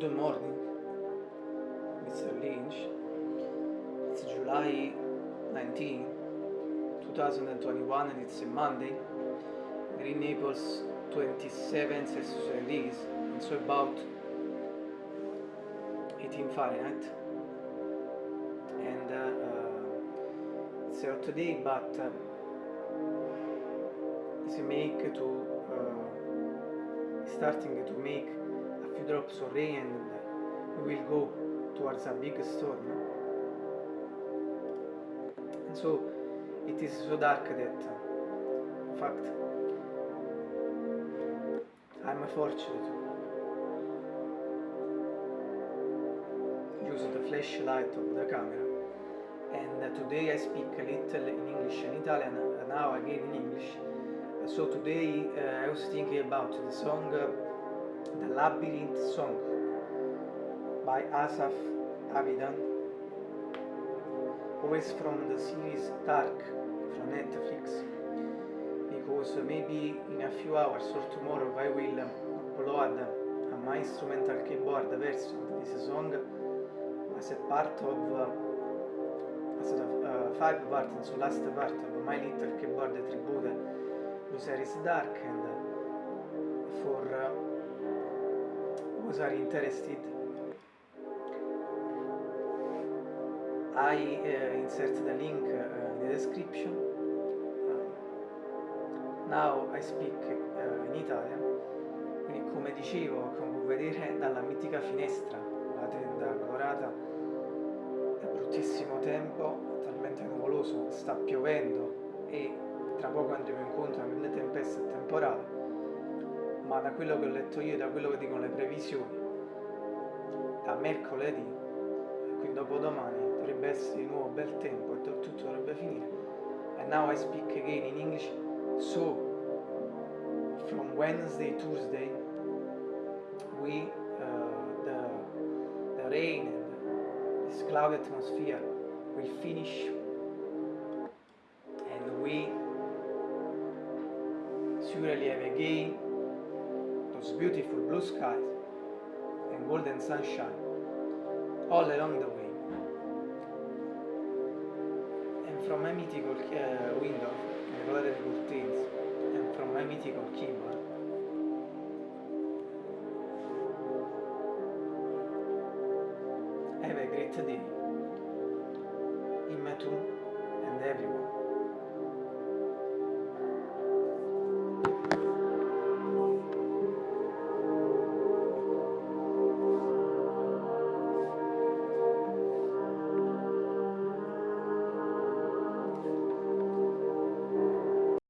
Good morning, Mr. Lynch. It's July 19, 2021 and it's a Monday. Green Naples 27 Celsius release and so about 18 Fahrenheit. And uh, uh, it's hot day but uh, it's make to uh, starting to make few drops of rain and we will go towards a big storm. And so it is so dark that, in fact, I'm fortunate to use the flashlight of the camera. And uh, today I speak a little in English and Italian, and now again in English. So today uh, I was thinking about the song uh, The Labyrinth Song by Asaf Avidan, always from the series Dark from Netflix, because maybe in a few hours or tomorrow I will upload my instrumental keyboard version of this song as a part of uh, as a uh, five part, so last part of my little keyboard tribute to series Dark and uh, for uh, those are interested I uh, insert the link uh, in the description. Uh, now I speak in Italian. Quindi come dicevo come può vedere dalla mitica finestra la tenda colorata è bruttissimo tempo talmente nuvoloso sta piovendo e tra poco andremo incontro a mille tempeste temporale ma da quello che ho letto io e da quello che dicono le previsioni da mercoledì quindi dopodomani dovrebbe essere di nuovo bel tempo e tutto dovrebbe finire. And now I speak again in English. So from Wednesday Tuesday we uh, the, the rain and this cloud atmosphere will finish. And we surely have again those beautiful blue skies and golden sunshine all along the way. And from my mythical uh, window and colored curtains and from my mythical keyboard have a great day. In and everyone